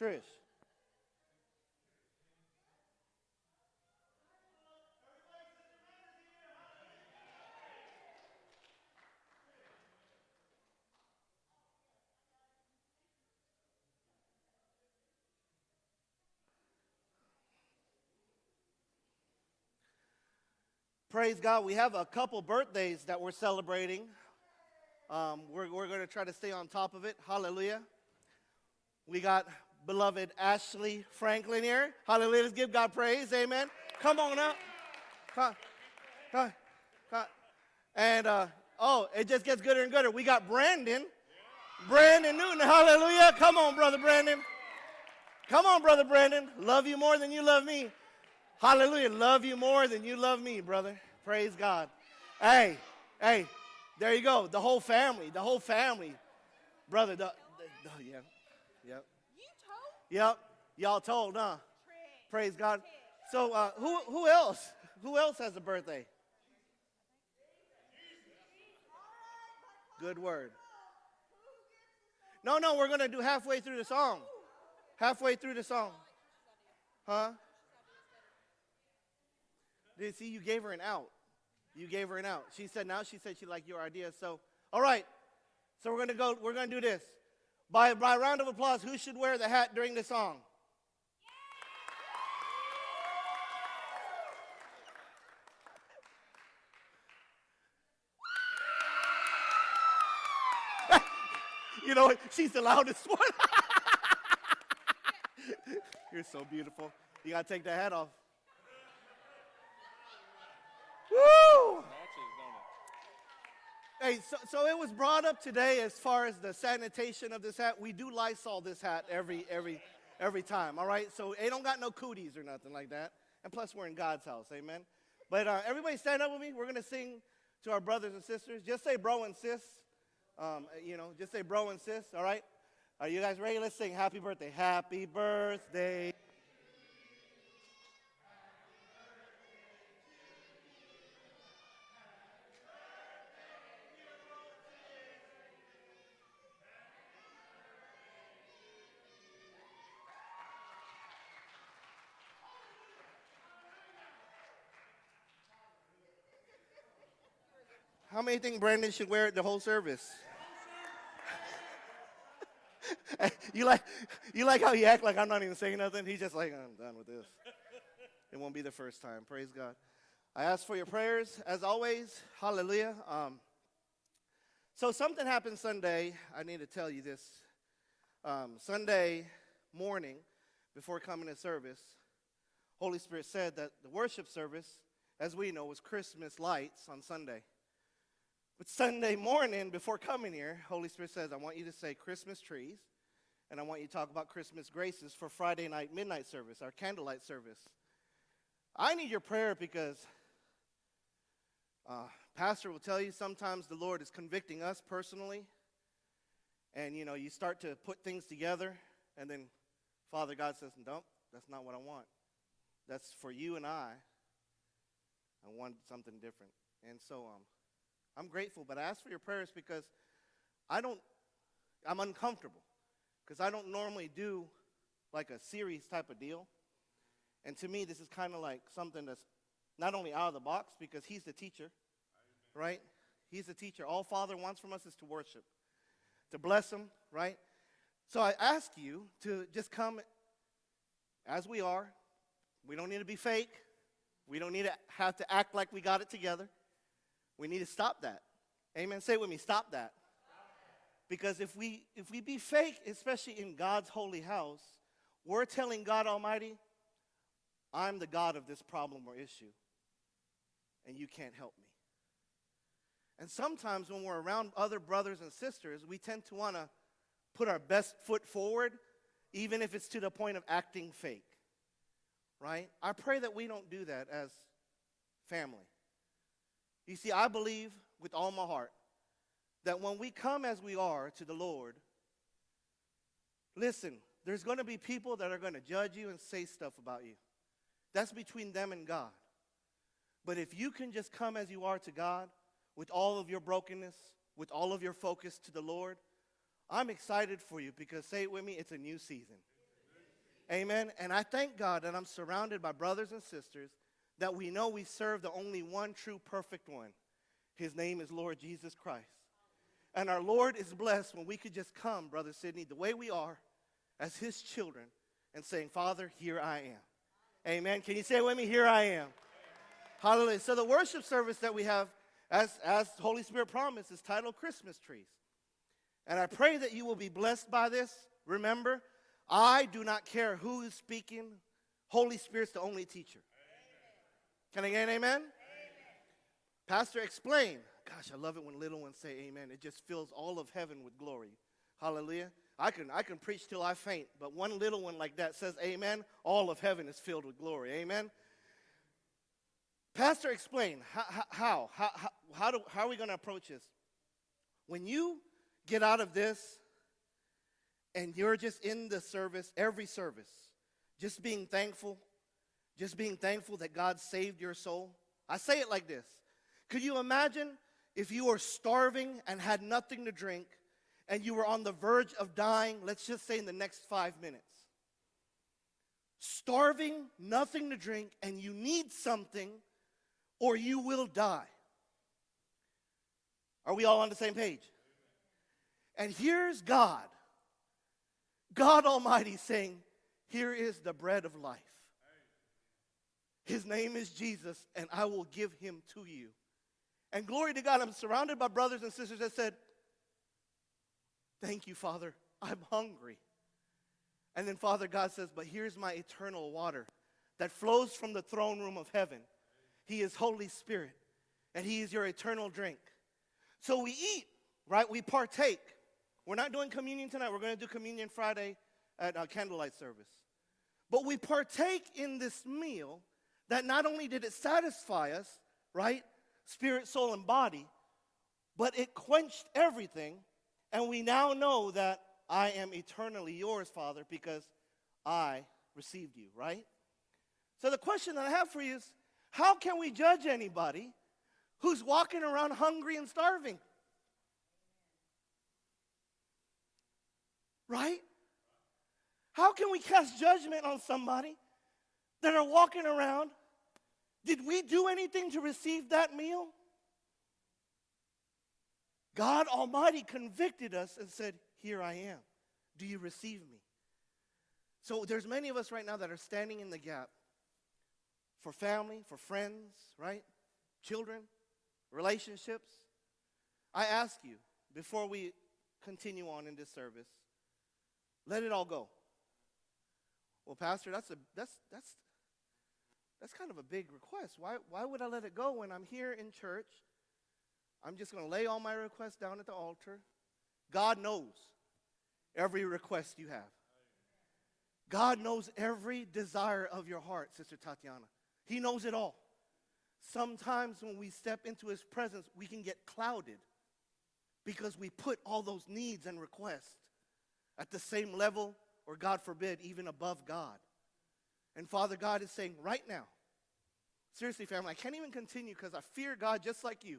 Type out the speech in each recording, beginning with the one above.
Trish. Praise God. We have a couple birthdays that we're celebrating. Um, we're we're going to try to stay on top of it. Hallelujah. We got beloved Ashley Franklin here. Hallelujah. Let's give God praise. Amen. Come on up. Come, come, come. And, uh, oh, it just gets gooder and gooder. We got Brandon. Brandon Newton. Hallelujah. Come on, Brother Brandon. Come on, Brother Brandon. Love you more than you love me. Hallelujah. Love you more than you love me, brother. Praise God. Hey, hey, there you go. The whole family, the whole family. Brother, the, the, the yeah. Told? Yep. Y'all told, huh? Praise God. So uh, who who else? Who else has a birthday? Good word. No, no, we're gonna do halfway through the song. Halfway through the song. Huh? Did see you gave her an out. You gave her an out. She said now she said she liked your idea. So all right. So we're gonna go, we're gonna do this. By, by round of applause, who should wear the hat during the song? you know, she's the loudest one. You're so beautiful. You got to take the hat off. Woo! Hey, so, so it was brought up today as far as the sanitation of this hat. We do Lysol this hat every every every time. All right, so it don't got no cooties or nothing like that. And plus, we're in God's house, amen. But uh, everybody, stand up with me. We're gonna sing to our brothers and sisters. Just say bro and sis. Um, you know, just say bro and sis. All right. Are you guys ready? Let's sing Happy Birthday. Happy birthday. How many think Brandon should wear it the whole service? you like you like how he act like I'm not even saying nothing? He's just like, I'm done with this. It won't be the first time. Praise God. I ask for your prayers as always. Hallelujah. Um, so something happened Sunday. I need to tell you this. Um, Sunday morning, before coming to service, Holy Spirit said that the worship service, as we know, was Christmas lights on Sunday. But Sunday morning, before coming here, Holy Spirit says, I want you to say Christmas trees, and I want you to talk about Christmas graces for Friday night midnight service, our candlelight service. I need your prayer because uh, Pastor will tell you sometimes the Lord is convicting us personally, and you know, you start to put things together, and then Father God says, Nope, that's not what I want. That's for you and I. I want something different. And so, um, I'm grateful, but I ask for your prayers because I don't, I'm uncomfortable because I don't normally do like a series type of deal. And to me, this is kind of like something that's not only out of the box because he's the teacher, right? He's the teacher. All Father wants from us is to worship, to bless him, right? So I ask you to just come as we are. We don't need to be fake. We don't need to have to act like we got it together. We need to stop that. Amen. Say with me, stop that. Because if we if we be fake, especially in God's holy house, we're telling God Almighty, I'm the God of this problem or issue. And you can't help me. And sometimes when we're around other brothers and sisters, we tend to want to put our best foot forward, even if it's to the point of acting fake. Right? I pray that we don't do that as family. You see, I believe with all my heart that when we come as we are to the Lord, listen, there's going to be people that are going to judge you and say stuff about you. That's between them and God. But if you can just come as you are to God with all of your brokenness, with all of your focus to the Lord, I'm excited for you because, say it with me, it's a new season. Amen. And I thank God that I'm surrounded by brothers and sisters that we know we serve the only one true perfect one. His name is Lord Jesus Christ. And our Lord is blessed when we could just come, Brother Sidney, the way we are as his children and saying, Father, here I am. Amen. Can you say it with me? Here I am. Hallelujah. So the worship service that we have, as, as Holy Spirit promised, is titled Christmas Trees. And I pray that you will be blessed by this. Remember, I do not care who is speaking. Holy Spirit's the only teacher. Can I get an amen? amen? Pastor, explain. Gosh, I love it when little ones say amen. It just fills all of heaven with glory. Hallelujah. I can, I can preach till I faint, but one little one like that says amen, all of heaven is filled with glory. Amen. Pastor, explain how, how, how, how, how, do, how are we going to approach this? When you get out of this and you're just in the service, every service, just being thankful, just being thankful that God saved your soul. I say it like this Could you imagine if you were starving and had nothing to drink and you were on the verge of dying, let's just say in the next five minutes? Starving, nothing to drink, and you need something or you will die. Are we all on the same page? And here's God, God Almighty saying, Here is the bread of life. His name is Jesus, and I will give him to you. And glory to God, I'm surrounded by brothers and sisters that said, Thank you, Father. I'm hungry. And then Father God says, But here's my eternal water that flows from the throne room of heaven. He is Holy Spirit, and He is your eternal drink. So we eat, right? We partake. We're not doing communion tonight. We're going to do communion Friday at a candlelight service. But we partake in this meal that not only did it satisfy us, right? Spirit, soul, and body, but it quenched everything. And we now know that I am eternally yours, Father, because I received you, right? So the question that I have for you is how can we judge anybody who's walking around hungry and starving? Right? How can we cast judgment on somebody that are walking around? Did we do anything to receive that meal? God Almighty convicted us and said, Here I am. Do you receive me? So there's many of us right now that are standing in the gap for family, for friends, right? Children, relationships. I ask you, before we continue on in this service, let it all go. Well, Pastor, that's a that's that's that's kind of a big request. Why why would I let it go when I'm here in church? I'm just going to lay all my requests down at the altar. God knows every request you have. God knows every desire of your heart, Sister Tatiana. He knows it all. Sometimes when we step into His presence, we can get clouded because we put all those needs and requests at the same level, or God forbid, even above God. And Father God is saying, right now, seriously, family, I can't even continue because I fear God just like you.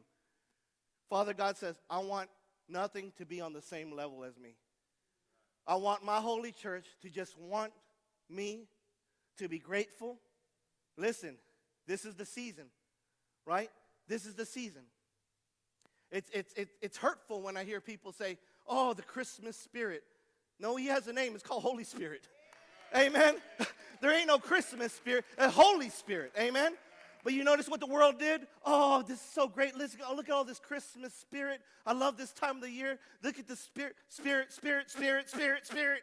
Father God says, I want nothing to be on the same level as me. I want my holy church to just want me to be grateful Listen, this is the season, right? This is the season. It's, it's, it's, it's hurtful when I hear people say, oh, the Christmas spirit. No, he has a name. It's called Holy Spirit. Amen. there ain't no Christmas spirit, a Holy Spirit. Amen. But you notice what the world did? Oh, this is so great. Listen, look at all this Christmas spirit. I love this time of the year. Look at the spirit, spirit, spirit, spirit, spirit, spirit.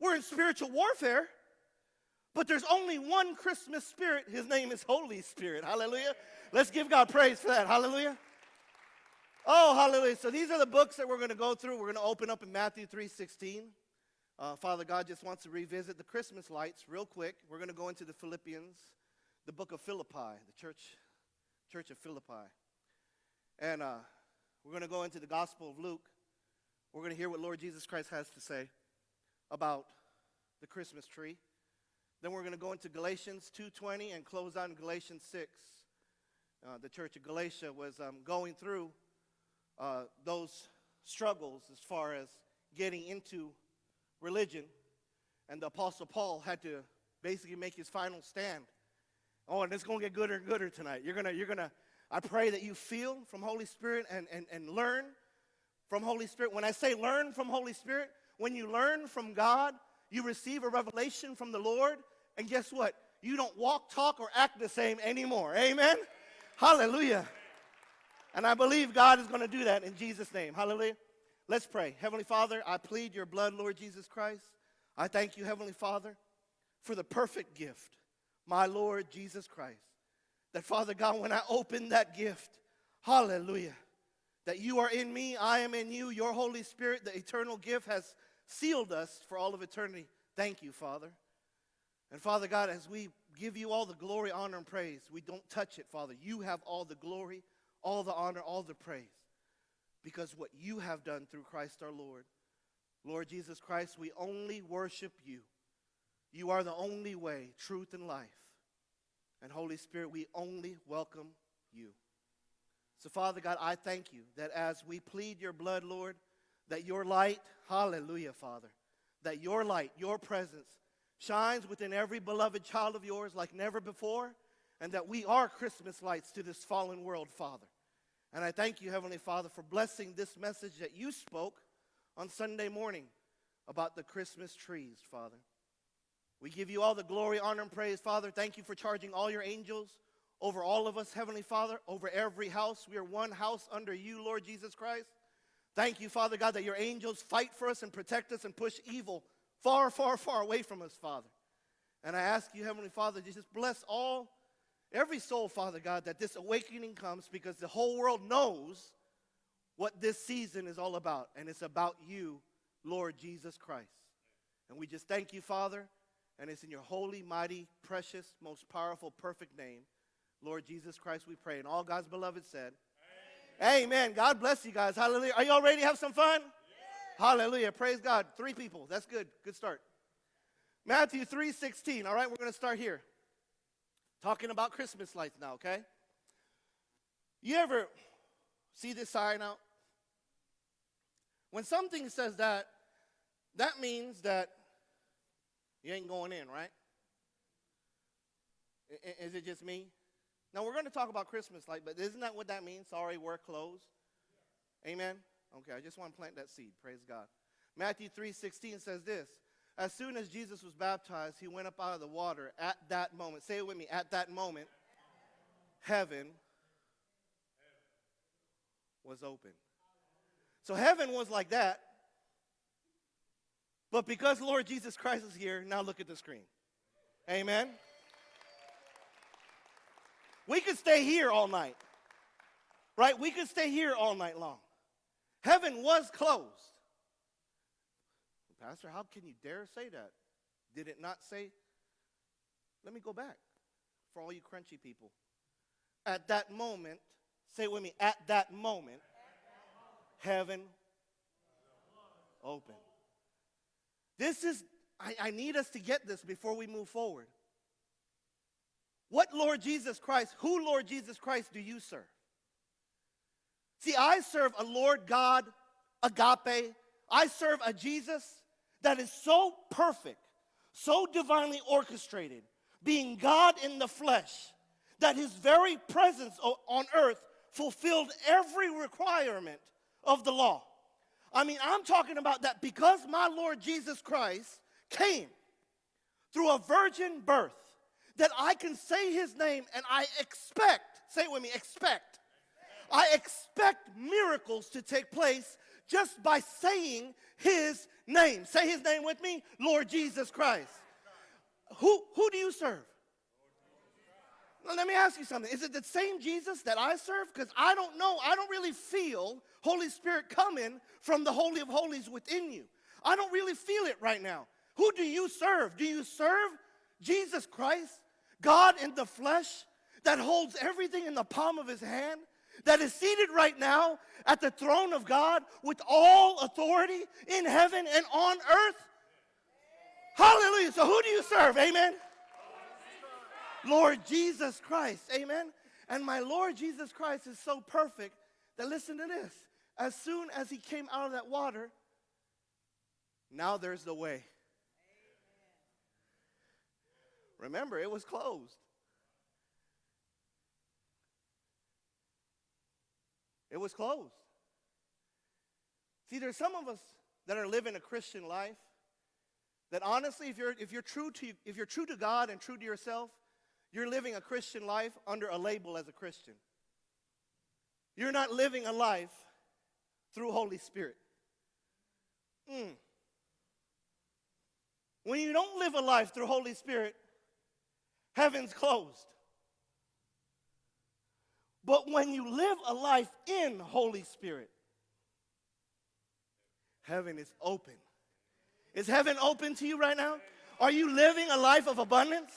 We're in spiritual warfare. But there's only one Christmas spirit. His name is Holy Spirit. Hallelujah. Let's give God praise for that. Hallelujah. Oh, hallelujah. So these are the books that we're going to go through. We're going to open up in Matthew 3.16. Uh, Father God just wants to revisit the Christmas lights real quick. We're going to go into the Philippians, the book of Philippi, the church, church of Philippi. And uh, we're going to go into the Gospel of Luke. We're going to hear what Lord Jesus Christ has to say about the Christmas tree. Then we're going to go into Galatians 2.20 and close in Galatians 6. Uh, the church of Galatia was um, going through uh, those struggles as far as getting into religion. And the Apostle Paul had to basically make his final stand. Oh, and it's going to get gooder and gooder tonight. You're going to, you're going to, I pray that you feel from Holy Spirit and, and, and learn from Holy Spirit. When I say learn from Holy Spirit, when you learn from God, you receive a revelation from the Lord, and guess what? You don't walk, talk, or act the same anymore. Amen? Hallelujah. And I believe God is going to do that in Jesus' name. Hallelujah. Let's pray. Heavenly Father, I plead your blood, Lord Jesus Christ. I thank you, Heavenly Father, for the perfect gift, my Lord Jesus Christ. That, Father God, when I open that gift, hallelujah, that you are in me, I am in you, your Holy Spirit, the eternal gift has sealed us for all of eternity. Thank you, Father. And Father God, as we give you all the glory, honor, and praise, we don't touch it, Father. You have all the glory, all the honor, all the praise. Because what you have done through Christ our Lord. Lord Jesus Christ, we only worship you. You are the only way, truth, and life. And Holy Spirit, we only welcome you. So, Father God, I thank you that as we plead your blood, Lord, that your light, hallelujah, Father, that your light, your presence, shines within every beloved child of yours like never before, and that we are Christmas lights to this fallen world, Father. And I thank you, Heavenly Father, for blessing this message that you spoke on Sunday morning about the Christmas trees, Father. We give you all the glory, honor, and praise, Father. Thank you for charging all your angels over all of us, Heavenly Father, over every house. We are one house under you, Lord Jesus Christ. Thank you, Father God, that your angels fight for us and protect us and push evil far, far, far away from us, Father. And I ask you, Heavenly Father, just bless all, every soul, Father God, that this awakening comes because the whole world knows what this season is all about. And it's about you, Lord Jesus Christ. And we just thank you, Father. And it's in your holy, mighty, precious, most powerful, perfect name, Lord Jesus Christ, we pray. And all God's beloved said, Amen. Amen. God bless you guys. Hallelujah. Are y'all ready to have some fun? Hallelujah. Praise God. Three people. That's good. Good start. Matthew 3 16. All right, we're going to start here. Talking about Christmas lights now, okay? You ever see this sign out? When something says that, that means that you ain't going in, right? Is it just me? Now, we're going to talk about Christmas light, but isn't that what that means? Sorry, we're closed. Amen? Okay, I just want to plant that seed. Praise God. Matthew 3:16 says this. As soon as Jesus was baptized, he went up out of the water. At that moment, say it with me, at that moment, heaven was open. So heaven was like that. But because Lord Jesus Christ is here, now look at the screen. Amen. We could stay here all night. Right? We could stay here all night long. Heaven was closed. Pastor, how can you dare say that? Did it not say? Let me go back for all you crunchy people. At that moment, say it with me, at that moment, heaven open. This is, I, I need us to get this before we move forward. What Lord Jesus Christ, who Lord Jesus Christ do you serve? See, I serve a Lord God, agape. I serve a Jesus that is so perfect, so divinely orchestrated, being God in the flesh, that his very presence on earth fulfilled every requirement of the law. I mean, I'm talking about that because my Lord Jesus Christ came through a virgin birth, that I can say his name and I expect, say it with me, expect I expect miracles to take place just by saying his name. Say his name with me, Lord Jesus Christ. Who, who do you serve? Let me ask you something. Is it the same Jesus that I serve? Because I don't know. I don't really feel Holy Spirit coming from the Holy of Holies within you. I don't really feel it right now. Who do you serve? Do you serve Jesus Christ, God in the flesh, that holds everything in the palm of his hand? that is seated right now at the throne of God with all authority in heaven and on earth? Hallelujah. So, who do you serve? Amen. Lord Jesus Christ. Amen. And my Lord Jesus Christ is so perfect that listen to this. As soon as he came out of that water, now there's the way. Remember, it was closed. It was closed. See, there's some of us that are living a Christian life that honestly, if you're, if you're, true, to, if you're true to God and true to yourself, you're living a Christian life under a label as a Christian. You're not living a life through Holy Spirit. Mm. When you don't live a life through Holy Spirit, heaven's closed. But when you live a life in Holy Spirit, heaven is open. Is heaven open to you right now? Are you living a life of abundance?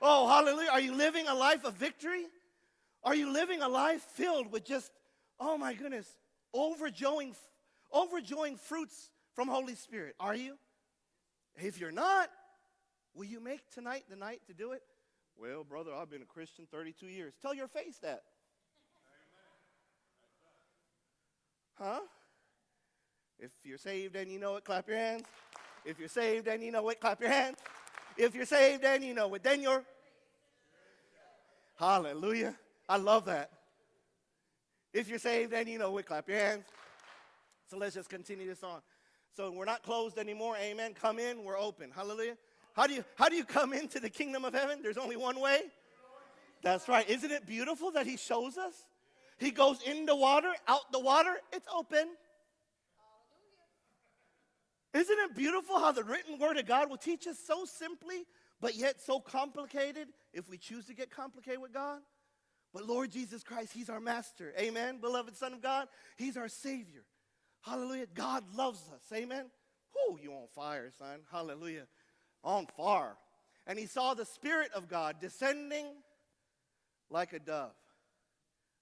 Oh, hallelujah. Are you living a life of victory? Are you living a life filled with just, oh my goodness, overjoying, overjoying fruits from Holy Spirit? Are you? If you're not, will you make tonight the night to do it? Well, brother, I've been a Christian 32 years. Tell your face that. Huh? If you're saved and you know it, clap your hands. If you're saved and you know it, clap your hands. If you're saved then you know it, then you're. Hallelujah. I love that. If you're saved then you know it, clap your hands. So let's just continue this on. So we're not closed anymore. Amen. Come in, we're open. Hallelujah. How do you how do you come into the kingdom of heaven? There's only one way. That's right. Isn't it beautiful that he shows us? He goes in the water, out the water, it's open. Isn't it beautiful how the written word of God will teach us so simply, but yet so complicated if we choose to get complicated with God? But Lord Jesus Christ, He's our master. Amen. Beloved Son of God, He's our Savior. Hallelujah. God loves us. Amen. Whoo, you on fire, son. Hallelujah. On fire. And he saw the Spirit of God descending like a dove.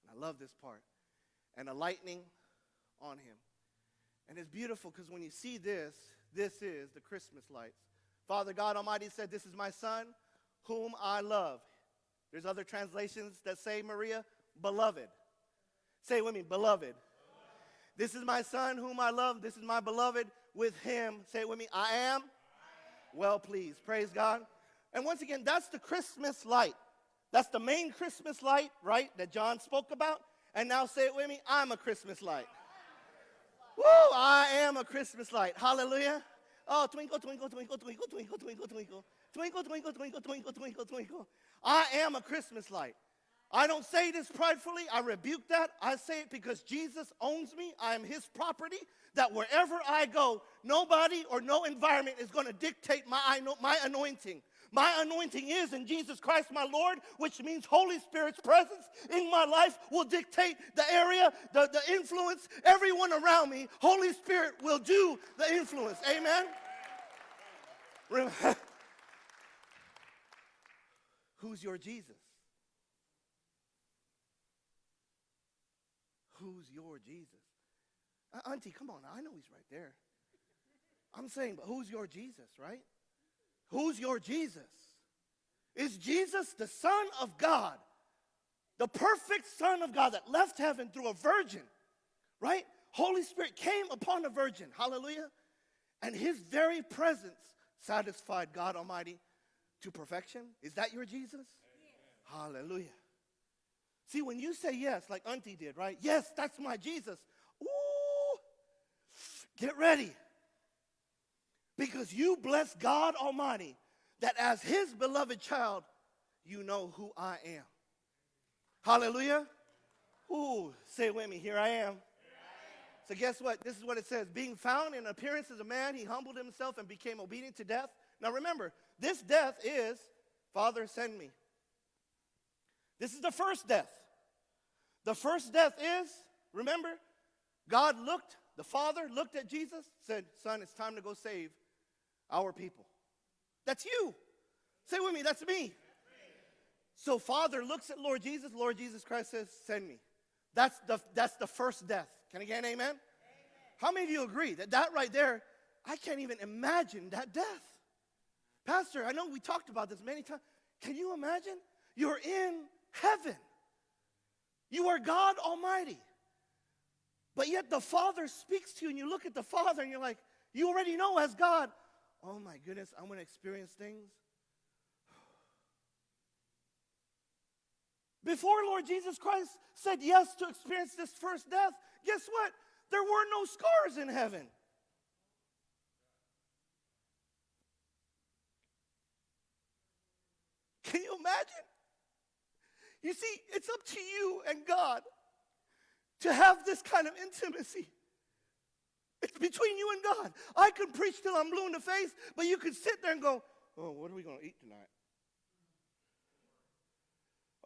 And I love this part. And a lightning on him. And it's beautiful because when you see this, this is the Christmas lights. Father God Almighty said, This is my son whom I love. There's other translations that say, Maria, beloved. Say with me, beloved. This is my son whom I love. This is my beloved. With him, say it with me, I am well pleased. Praise God. And once again, that's the Christmas light. That's the main Christmas light, right, that John spoke about. And now say it with me, I'm a Christmas light. Woo, I am a Christmas light. Hallelujah. Oh, twinkle, twinkle, twinkle, twinkle, twinkle, twinkle, twinkle. Twinkle, twinkle, twinkle, twinkle, twinkle, twinkle. I am a Christmas light. I don't say this pridefully. I rebuke that. I say it because Jesus owns me. I am his property. That wherever I go, nobody or no environment is going to dictate my, my anointing. My anointing is in Jesus Christ, my Lord, which means Holy Spirit's presence in my life will dictate the area, the, the influence, everyone around me. Holy Spirit will do the influence. Amen? Who's your Jesus? Who's your Jesus? Uh, auntie, come on. I know he's right there. I'm saying, but who's your Jesus, right? Who's your Jesus? Is Jesus the Son of God, the perfect Son of God that left heaven through a virgin, right? Holy Spirit came upon a virgin, hallelujah, and his very presence satisfied God Almighty to perfection. Is that your Jesus? Amen. Hallelujah. See, when you say yes, like Auntie did, right? Yes, that's my Jesus. Ooh, get ready. Because you bless God Almighty that as His beloved child, you know who I am. Hallelujah. Ooh, say it with me. Here I am. So, guess what? This is what it says Being found in appearance as a man, he humbled himself and became obedient to death. Now, remember, this death is Father, send me. This is the first death. The first death is, remember, God looked, the Father looked at Jesus, said, Son, it's time to go save our people. That's you. Say with me, that's me. So Father looks at Lord Jesus, Lord Jesus Christ says, Send me. That's the, that's the first death. Can I get an amen? amen? How many of you agree that that right there, I can't even imagine that death? Pastor, I know we talked about this many times. Can you imagine? You're in heaven. You are God Almighty. But yet the Father speaks to you, and you look at the Father and you're like, you already know as God, oh my goodness, I'm going to experience things. Before Lord Jesus Christ said yes to experience this first death, guess what? There were no scars in heaven. Can you imagine? You see, it's up to you and God to have this kind of intimacy. It's between you and God. I can preach till I'm blue in the face, but you can sit there and go, Oh, what are we going to eat tonight?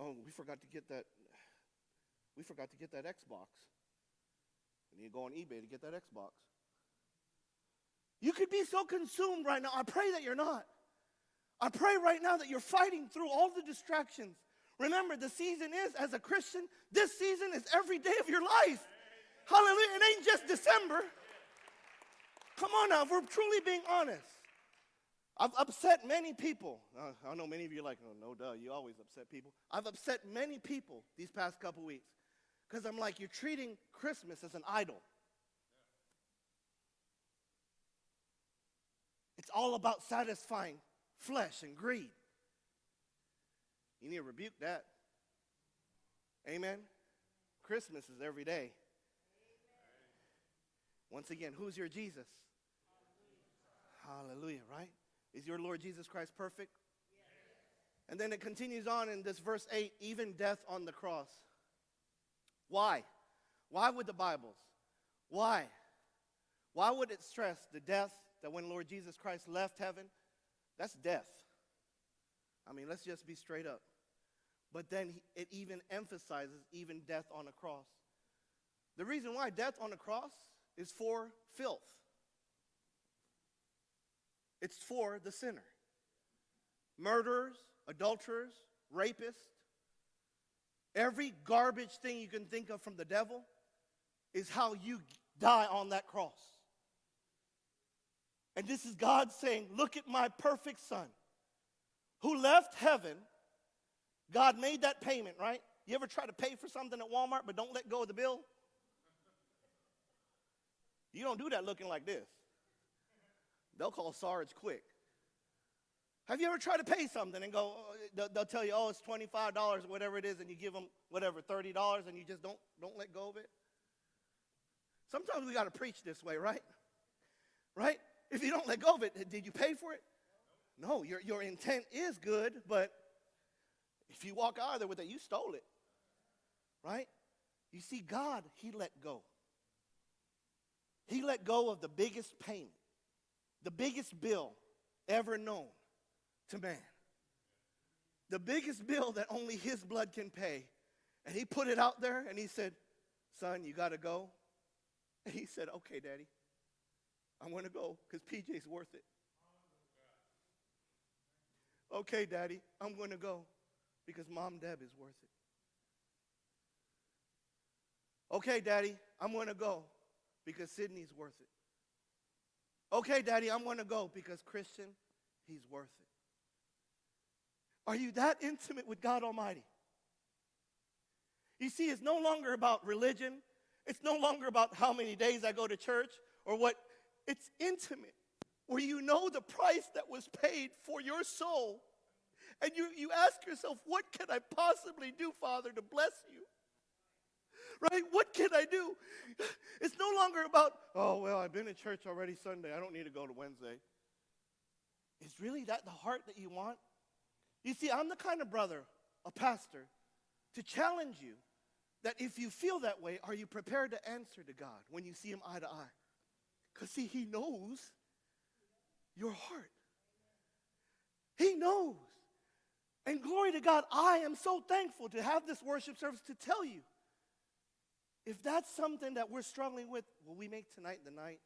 Oh, we forgot to get that. We forgot to get that Xbox. And you go on eBay to get that Xbox. You could be so consumed right now. I pray that you're not. I pray right now that you're fighting through all the distractions. Remember, the season is, as a Christian, this season is every day of your life. Hallelujah. It ain't just December. Come on now, if we're truly being honest. I've upset many people. Uh, I know many of you are like, oh, no, duh, you always upset people. I've upset many people these past couple weeks because I'm like, you're treating Christmas as an idol. It's all about satisfying flesh and greed. You need to rebuke that. Amen. Christmas is every day. Once again, who's your Jesus? Hallelujah, right? Is your Lord Jesus Christ perfect? Yes. And then it continues on in this verse 8 even death on the cross. Why? Why would the Bibles? Why? Why would it stress the death that when Lord Jesus Christ left heaven? That's death. I mean, let's just be straight up. But then it even emphasizes even death on a cross. The reason why death on a cross is for filth. It's for the sinner. Murderers, adulterers, rapists, every garbage thing you can think of from the devil is how you die on that cross. And this is God saying, Look at my perfect son who left heaven. God made that payment, right? You ever try to pay for something at Walmart but don't let go of the bill? You don't do that looking like this. They'll call Sarge quick. Have you ever tried to pay something and go, oh, they'll, they'll tell you, oh, it's $25 or whatever it is, and you give them whatever, $30, and you just don't, don't let go of it? Sometimes we got to preach this way, right? Right? If you don't let go of it, did you pay for it? No, your, your intent is good, but if you walk out of there with it, you stole it. Right? You see, God, He let go. He let go of the biggest payment the biggest bill ever known to man. The biggest bill that only his blood can pay. And he put it out there and he said, Son, you got to go. And he said, Okay, Daddy, I'm going to go because PJ's worth it. Okay, Daddy, I'm going to go because Mom Deb is worth it. Okay, Daddy, I'm going to go because Sydney's worth it. Okay, Daddy, I'm going to go because Christian, he's worth it. Are you that intimate with God Almighty? You see, it's no longer about religion. It's no longer about how many days I go to church or what. It's intimate, where you know the price that was paid for your soul. And you, you ask yourself, what can I possibly do, Father, to bless you? Right? What can I do? It's no longer about, oh, well, I've been in church already Sunday. I don't need to go to Wednesday. Is really that the heart that you want? You see, I'm the kind of brother, a pastor, to challenge you that if you feel that way, are you prepared to answer to God when you see Him eye to eye? Because, see, He knows your heart. He knows. And glory to God, I am so thankful to have this worship service to tell you if that's something that we're struggling with, will we make tonight the night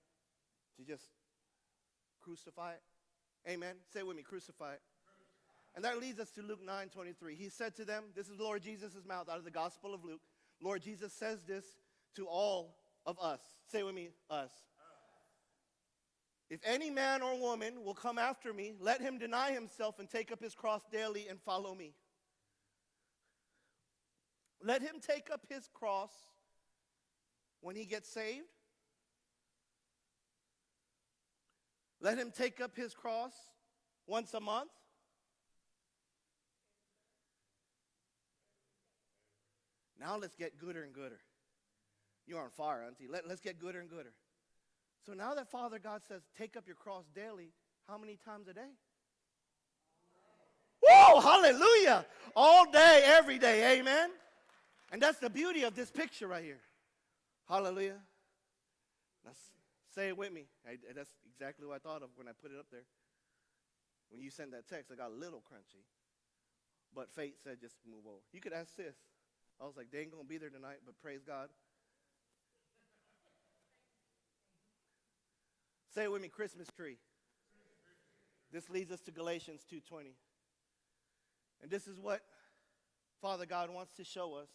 to just crucify it? Amen. Say with me, crucify it. And that leads us to Luke 9 23. He said to them, This is Lord Jesus' mouth out of the Gospel of Luke. Lord Jesus says this to all of us. Say with me, us. If any man or woman will come after me, let him deny himself and take up his cross daily and follow me. Let him take up his cross when he gets saved. Let him take up his cross once a month. Now let's get gooder and gooder. You're on fire, Auntie. Let, let's get gooder and gooder. So now that Father God says, take up your cross daily, how many times a day? Whoa, hallelujah. All day, every day, amen. And that's the beauty of this picture right here. Hallelujah. Let's say it with me. I, that's exactly what I thought of when I put it up there. When you sent that text, I got a little crunchy. But fate said just move over. You could ask sis. I was like, they ain't going to be there tonight, but praise God. Say it with me, Christmas tree. This leads us to Galatians 2:20. And this is what Father God wants to show us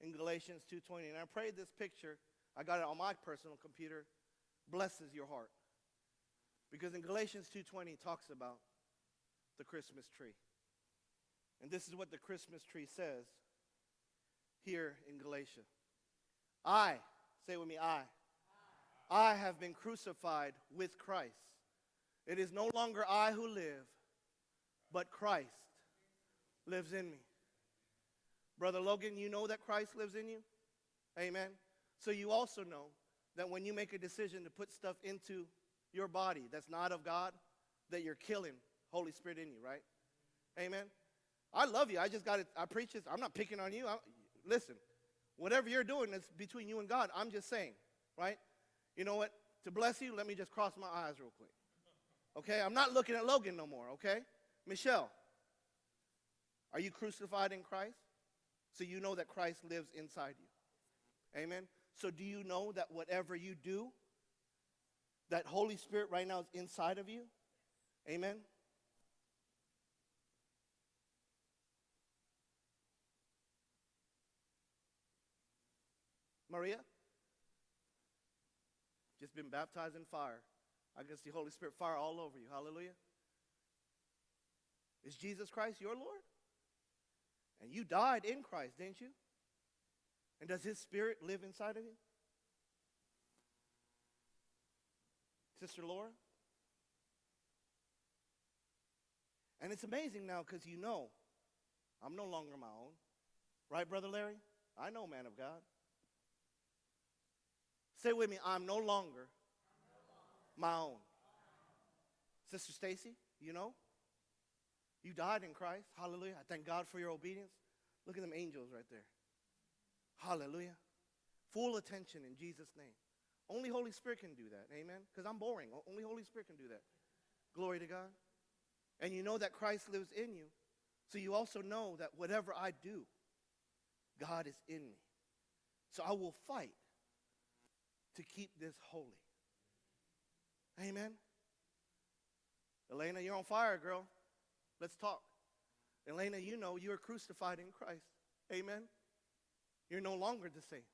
in Galatians 2:20. And I pray this picture, I got it on my personal computer, blesses your heart. Because in Galatians 2:20 it talks about the Christmas tree. And this is what the Christmas tree says here in Galatia. I, say with me, I. I have been crucified with Christ. It is no longer I who live, but Christ lives in me. Brother Logan, you know that Christ lives in you? Amen. So you also know that when you make a decision to put stuff into your body that's not of God, that you're killing Holy Spirit in you, right? Amen. I love you. I just got it. I preach this. I'm not picking on you. I, listen, whatever you're doing is between you and God. I'm just saying, right? You know what? To bless you, let me just cross my eyes real quick. Okay? I'm not looking at Logan no more, okay? Michelle, are you crucified in Christ? So you know that Christ lives inside you. Amen? So do you know that whatever you do, that Holy Spirit right now is inside of you? Amen? Maria? Just been baptized in fire. I can see Holy Spirit fire all over you. Hallelujah. Is Jesus Christ your Lord? And you died in Christ, didn't you? And does his spirit live inside of you? Sister Laura? And it's amazing now because you know I'm no longer my own. Right, Brother Larry? I know, man of God. Say with me, I'm no longer my own. Sister Stacy, you know? You died in Christ. Hallelujah. I thank God for your obedience. Look at them angels right there. Hallelujah. Full attention in Jesus' name. Only Holy Spirit can do that. Amen. Because I'm boring. Only Holy Spirit can do that. Glory to God. And you know that Christ lives in you. So you also know that whatever I do, God is in me. So I will fight to keep this holy. Amen. Elena, you're on fire, girl. Let's talk. Elena, you know you are crucified in Christ. Amen. You're no longer the same.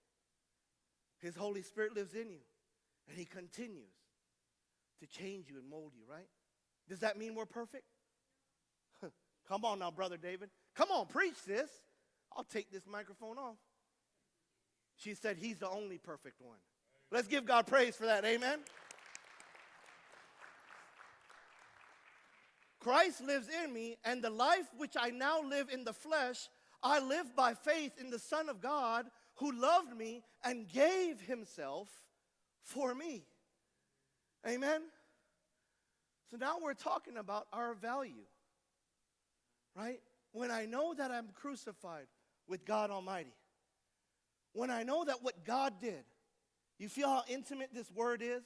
His Holy Spirit lives in you, and He continues to change you and mold you, right? Does that mean we're perfect? Come on now, Brother David. Come on, preach this. I'll take this microphone off. She said, He's the only perfect one. Let's give God praise for that. Amen. Christ lives in me, and the life which I now live in the flesh, I live by faith in the Son of God who loved me and gave himself for me. Amen. So now we're talking about our value, right? When I know that I'm crucified with God Almighty, when I know that what God did, you feel how intimate this word is?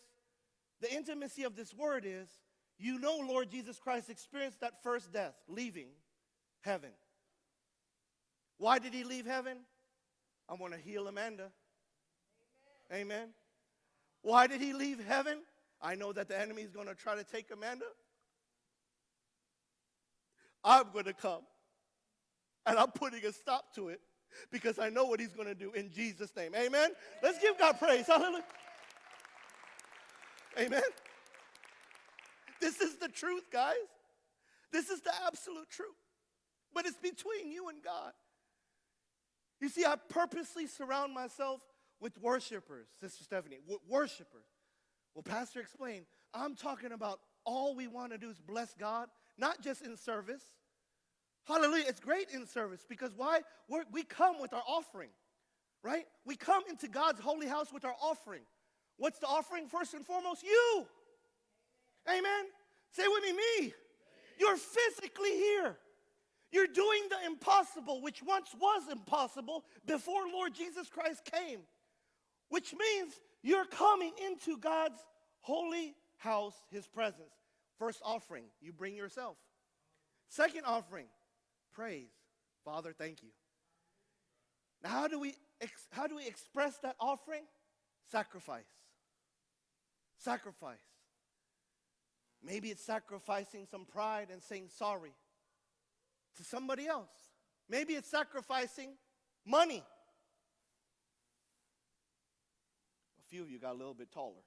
The intimacy of this word is you know Lord Jesus Christ experienced that first death, leaving heaven. Why did he leave heaven? I want to heal Amanda. Amen. Amen. Why did he leave heaven? I know that the enemy is going to try to take Amanda. I'm going to come. And I'm putting a stop to it because I know what he's going to do in Jesus' name. Amen. Let's give God praise. Hallelujah. Amen. This is the truth, guys. This is the absolute truth. But it's between you and God. You see, I purposely surround myself with worshipers, Sister Stephanie, worshipers. Well, Pastor explained, I'm talking about all we want to do is bless God, not just in service, Hallelujah. It's great in service because why? We're, we come with our offering. right? We come into God's holy house with our offering. What's the offering? First and foremost, you. Amen. Say with me, me. You're physically here. You're doing the impossible, which once was impossible before Lord Jesus Christ came, which means you're coming into God's holy house, his presence. First offering, you bring yourself. Second offering, praise. Father, thank you. Now, how do we, ex- how do we express that offering? Sacrifice. Sacrifice. Maybe it's sacrificing some pride and saying sorry to somebody else. Maybe it's sacrificing money. A few of you got a little bit taller.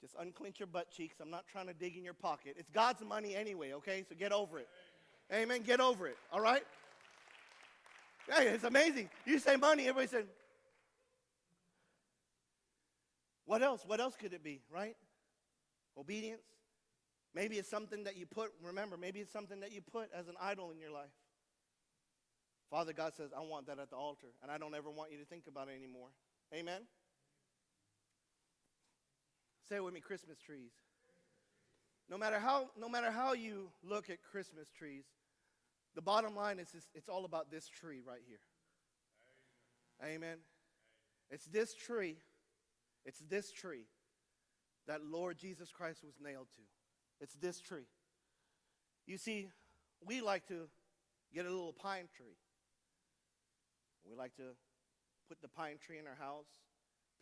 Just unclench your butt cheeks. I'm not trying to dig in your pocket. It's God's money anyway, okay? So get over it. Amen. Get over it, all right? Hey, it's amazing. You say money, everybody said, what else? What else could it be, right? Obedience. Maybe it's something that you put, remember, maybe it's something that you put as an idol in your life. Father God says, I want that at the altar, and I don't ever want you to think about it anymore. Amen? Say it with me Christmas trees. No matter how, no matter how you look at Christmas trees, the bottom line is this, it's all about this tree right here. Amen. Amen. It's this tree, it's this tree that Lord Jesus Christ was nailed to. It's this tree. You see, we like to get a little pine tree. We like to put the pine tree in our house,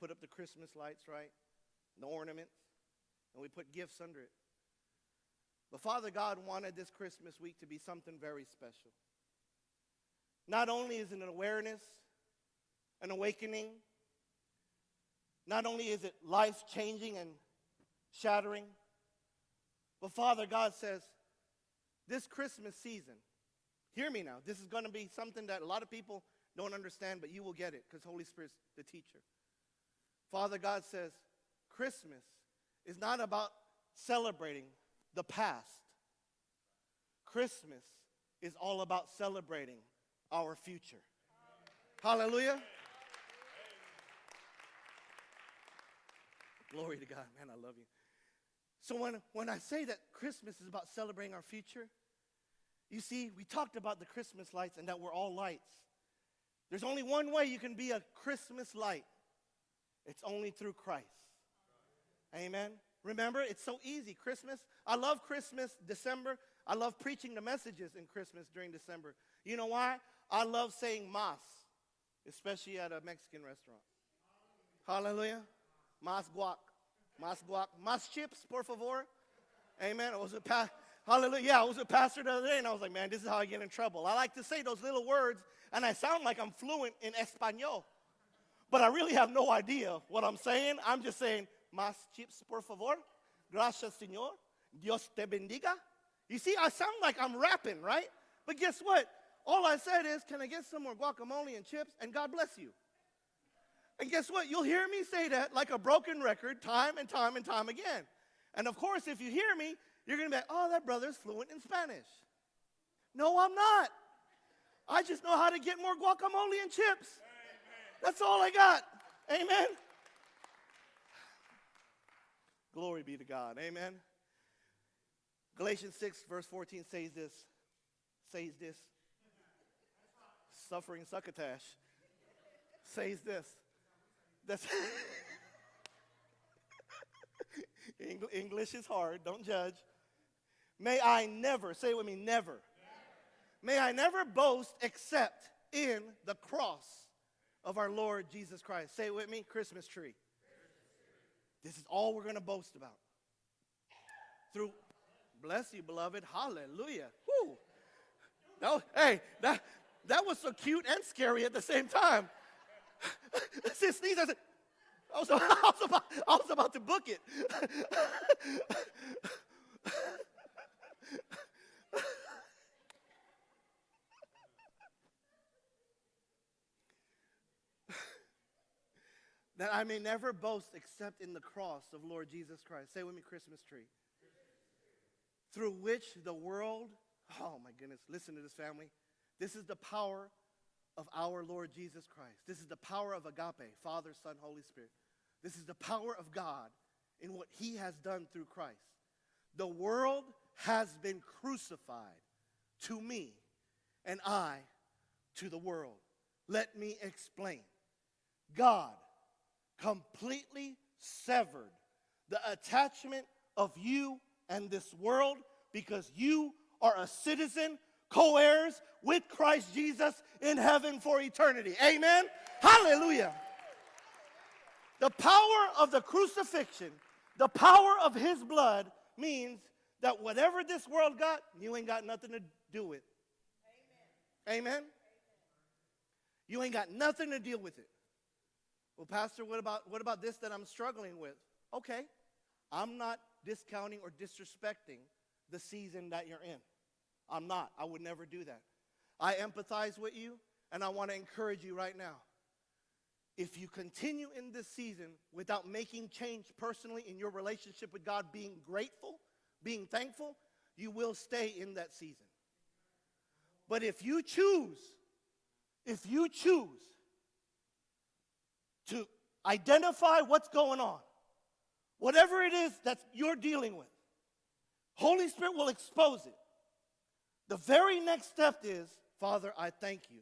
put up the Christmas lights, right? The ornaments, and we put gifts under it. But Father God wanted this Christmas week to be something very special. Not only is it an awareness, an awakening, not only is it life changing and shattering, but Father God says, this Christmas season, hear me now, this is going to be something that a lot of people don't understand, but you will get it because Holy Spirit's the teacher. Father God says, Christmas is not about celebrating the past. Christmas is all about celebrating our future. Hallelujah. Glory to God. Man, I love you. So when, when I say that Christmas is about celebrating our future, you see, we talked about the Christmas lights and that we're all lights. There's only one way you can be a Christmas light. It's only through Christ. Amen. Remember, it's so easy. Christmas, I love Christmas, December. I love preaching the messages in Christmas during December. You know why? I love saying mas, especially at a Mexican restaurant. Hallelujah. Mas guac. Mas guac. Mas chips, por favor. Amen. I was a pa- Hallelujah. Yeah, I was a pastor the other day, and I was like, man, this is how I get in trouble. I like to say those little words, and I sound like I'm fluent in Espanol. But I really have no idea what I'm saying. I'm just saying, Más chips, por favor. Gracias, Señor. Dios te bendiga. You see, I sound like I'm rapping, right? But guess what? All I said is, can I get some more guacamole and chips? And God bless you. And guess what? You'll hear me say that like a broken record time and time and time again. And of course, if you hear me, you're going to be like, oh, that brother's fluent in Spanish. No, I'm not. I just know how to get more guacamole and chips. That's all I got. Amen. Glory be to God. Amen. Galatians 6, verse 14 says this. Says this. Suffering succotash. Says this. That's English is hard. Don't judge. May I never, say it with me, never. May I never boast except in the cross of our Lord Jesus Christ. Say it with me, Christmas tree. This is all we're going to boast about. Through, bless you, beloved. Hallelujah. That was, hey, that, that was so cute and scary at the same time. Since sneeze, I said, I was, I was, about, I was about to book it. that I may never boast except in the cross of Lord Jesus Christ. Say with me, Christmas tree. Through which the world, oh my goodness, listen to this family. This is the power of our Lord Jesus Christ. This is the power of agape, Father, Son, Holy Spirit. This is the power of God in what he has done through Christ. The world has been crucified to me, and I to the world. Let me explain. God completely severed the attachment of you and this world because you are a citizen, co heirs with Christ Jesus in heaven for eternity. Amen? Hallelujah. The power of the crucifixion, the power of his blood means that whatever this world got, you ain't got nothing to do with. Amen. Amen. You ain't got nothing to deal with it. Well, Pastor, what about, what about this that I'm struggling with? Okay, I'm not discounting or disrespecting the season that you're in. I'm not. I would never do that. I empathize with you, and I want to encourage you right now. If you continue in this season without making change personally in your relationship with God, being grateful, being thankful, you will stay in that season. But if you choose, if you choose to identify what's going on, whatever it is that you're dealing with, Holy Spirit will expose it. The very next step is, Father, I thank you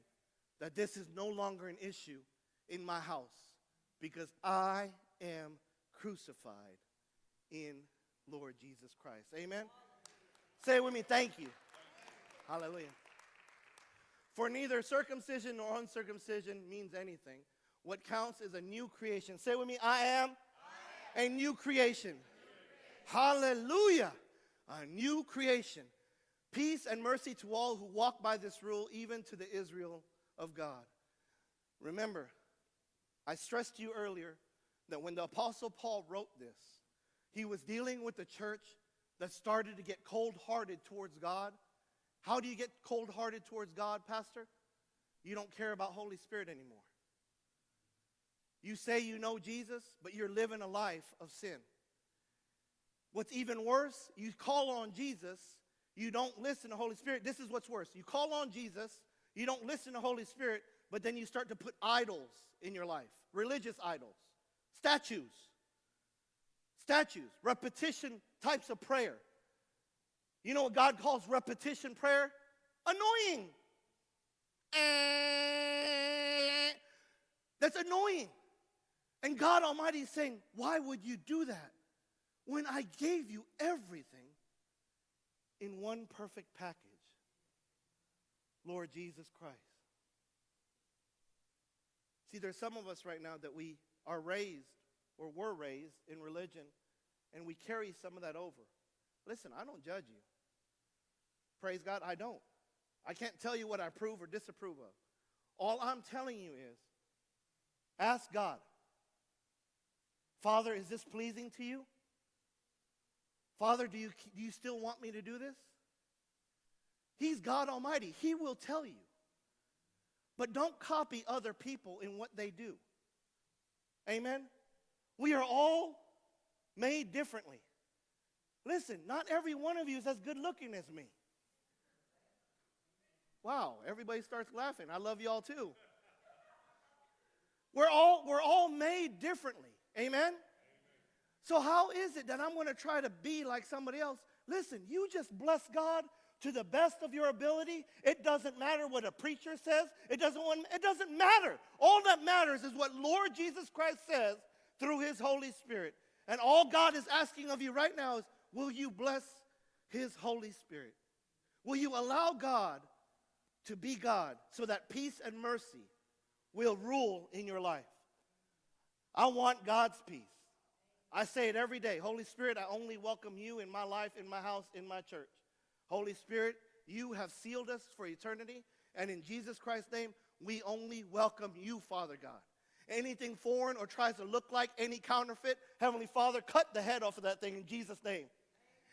that this is no longer an issue in my house because I am crucified in Lord Jesus Christ. Amen? Say it with me, thank you. Hallelujah. For neither circumcision nor uncircumcision means anything. What counts is a new creation. Say with me, I am, I am. a new creation. Hallelujah. A new creation. Peace and mercy to all who walk by this rule, even to the Israel of God. Remember, I stressed to you earlier that when the Apostle Paul wrote this, he was dealing with a church that started to get cold hearted towards God. How do you get cold hearted towards God, Pastor? You don't care about Holy Spirit anymore. You say you know Jesus, but you're living a life of sin. What's even worse, you call on Jesus, you don't listen to Holy Spirit. This is what's worse. You call on Jesus, you don't listen to Holy Spirit, but then you start to put idols in your life religious idols, statues, statues, repetition types of prayer. You know what God calls repetition prayer? Annoying. Eh. That's annoying. And God Almighty is saying, Why would you do that when I gave you everything in one perfect package? Lord Jesus Christ. See, there's some of us right now that we are raised or were raised in religion and we carry some of that over. Listen, I don't judge you. Praise God, I don't. I can't tell you what I approve or disapprove of. All I'm telling you is ask God, Father, is this pleasing to you? Father, do you, do you still want me to do this? He's God Almighty. He will tell you. But don't copy other people in what they do. Amen? We are all made differently. Listen, not every one of you is as good looking as me. Wow, everybody starts laughing. I love y'all too. We're all, we're all made differently. Amen? So, how is it that I'm going to try to be like somebody else? Listen, you just bless God to the best of your ability. It doesn't matter what a preacher says. It doesn't, want, it doesn't matter. All that matters is what Lord Jesus Christ says through his Holy Spirit. And all God is asking of you right now is will you bless his Holy Spirit? Will you allow God to be God so that peace and mercy will rule in your life? I want God's peace. I say it every day. Holy Spirit, I only welcome you in my life, in my house, in my church. Holy Spirit, you have sealed us for eternity. And in Jesus Christ's name, we only welcome you, Father God. Anything foreign or tries to look like any counterfeit, Heavenly Father, cut the head off of that thing in Jesus' name.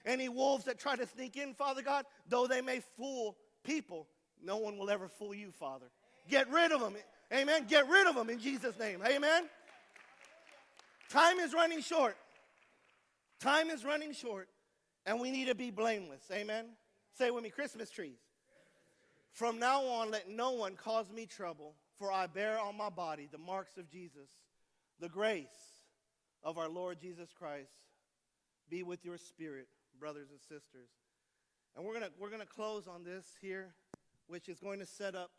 Any wolves that try to sneak in, Father God, though they may fool people, no one will ever fool you, Father. Get rid of them. Amen. Get rid of them in Jesus' name. Amen. Time is running short. Time is running short, and we need to be blameless. Amen. Say with me Christmas trees. From now on, let no one cause me trouble, for I bear on my body the marks of Jesus. The grace of our Lord Jesus Christ be with your spirit, brothers and sisters. And we're going to we're to close on this here, which is going to set up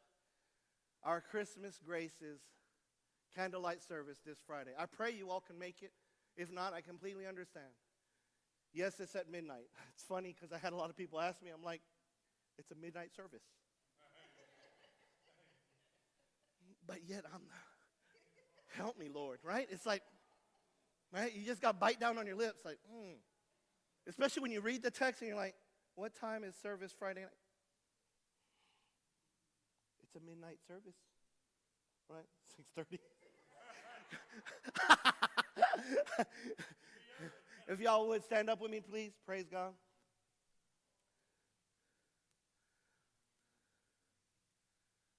our Christmas graces candlelight service this Friday. I pray you all can make it. If not, I completely understand. Yes, it's at midnight. It's funny because I had a lot of people ask me, I'm like, it's a midnight service. but yet I'm help me, Lord, right? It's like, right? You just got bite down on your lips, like, hmm. Especially when you read the text and you're like, what time is service Friday night? It's a midnight service, right? 6:30. if y'all would stand up with me, please. Praise God.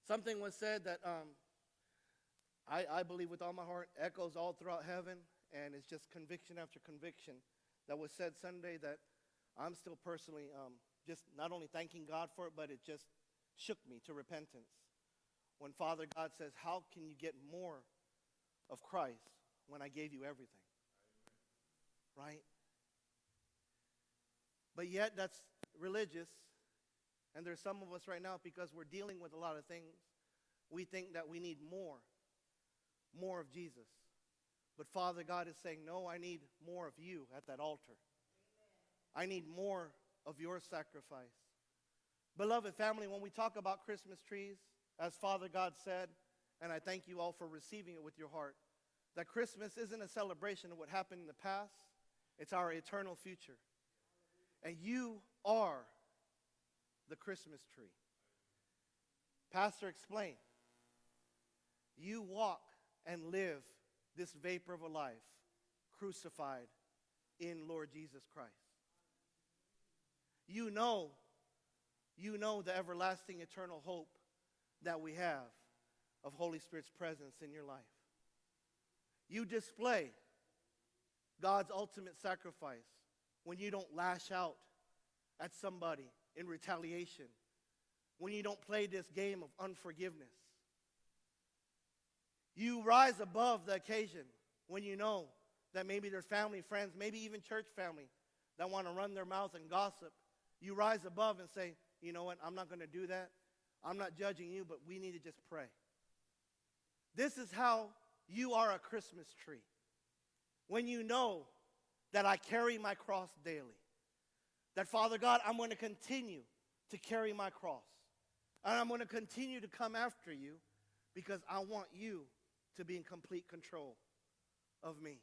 Something was said that um, I, I believe with all my heart echoes all throughout heaven, and it's just conviction after conviction that was said Sunday that I'm still personally um, just not only thanking God for it, but it just shook me to repentance. When Father God says, How can you get more of Christ when I gave you everything? Right? But yet, that's religious. And there's some of us right now, because we're dealing with a lot of things, we think that we need more, more of Jesus. But Father God is saying, No, I need more of you at that altar. I need more of your sacrifice. Beloved family, when we talk about Christmas trees, as Father God said, and I thank you all for receiving it with your heart, that Christmas isn't a celebration of what happened in the past, it's our eternal future. And you are the Christmas tree. Pastor explain. You walk and live this vapor of a life crucified in Lord Jesus Christ. You know, you know the everlasting eternal hope that we have of Holy Spirit's presence in your life. You display God's ultimate sacrifice when you don't lash out at somebody in retaliation, when you don't play this game of unforgiveness. You rise above the occasion when you know that maybe there's family, friends, maybe even church family that want to run their mouth and gossip. You rise above and say, you know what, I'm not going to do that. I'm not judging you, but we need to just pray. This is how you are a Christmas tree. When you know that I carry my cross daily, that Father God, I'm going to continue to carry my cross. And I'm going to continue to come after you because I want you to be in complete control of me.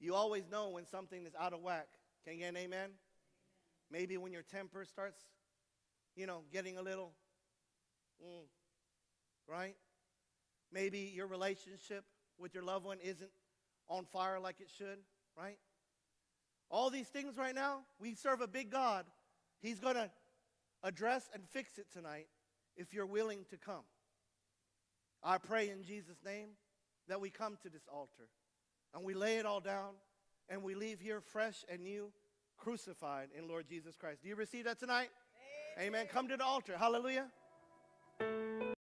You always know when something is out of whack. Can you get an amen? Maybe when your temper starts you know, getting a little, mm, right? Maybe your relationship with your loved one isn't on fire like it should, right? All these things right now, we serve a big God. He's going to address and fix it tonight if you're willing to come. I pray in Jesus' name that we come to this altar and we lay it all down and we leave here fresh and new, crucified in Lord Jesus Christ. Do you receive that tonight? Amen. Come to the altar. Hallelujah.